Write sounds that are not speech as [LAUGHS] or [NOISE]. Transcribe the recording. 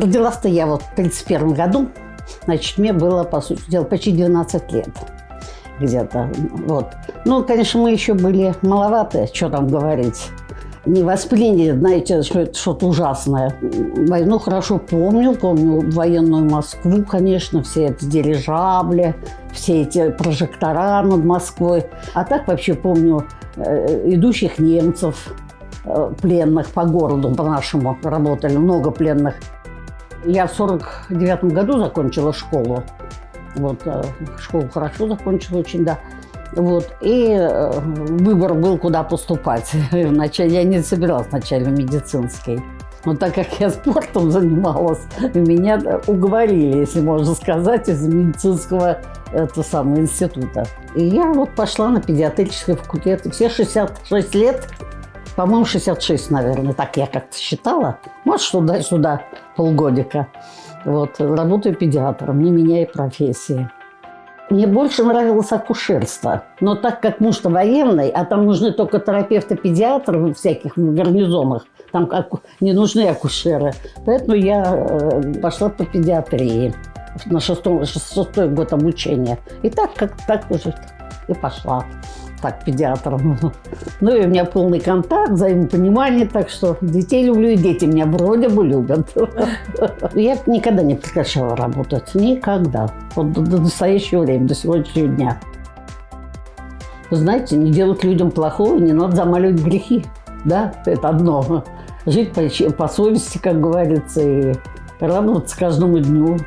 Родилась-то я вот в 31 году, значит, мне было, по сути дела, почти 12 лет где-то. Вот. Ну, конечно, мы еще были маловаты, что там говорить. Не восприняли, знаете, что это что-то ужасное. Войну хорошо помню, помню военную Москву, конечно, все эти дирижабли, все эти прожектора над Москвой. А так вообще помню э, идущих немцев, э, пленных по городу, по-нашему работали, много пленных. Я в 49 году закончила школу. Вот, э, школу хорошо закончила очень, да. Вот, и э, выбор был, куда поступать. [LAUGHS] Вначале я не собиралась вначале в медицинский. Но так как я спортом занималась, меня уговорили, если можно сказать, из медицинского это самого института. И я вот пошла на педиатрический факультет. Все 66 лет, по-моему, 66, наверное, так я как-то считала. Может, туда-сюда полгодика. Вот, работаю педиатром, не меняя профессии. Мне больше нравилось акушерство. Но так как муж-то военный, а там нужны только терапевты-педиатры в всяких гарнизонах, там не нужны акушеры. Поэтому я э, пошла по педиатрии на шестой, шестой год обучения. И так, как так уже и пошла так, педиатром. Ну и у меня полный контакт, взаимопонимание, так что детей люблю, и дети меня вроде бы любят. Я никогда не прекращала работать, никогда. Вот до, настоящего времени, до сегодняшнего дня. Знаете, не делать людям плохого, не надо замаливать грехи. Да, это одно. Жить по, по совести, как говорится, и радоваться каждому дню.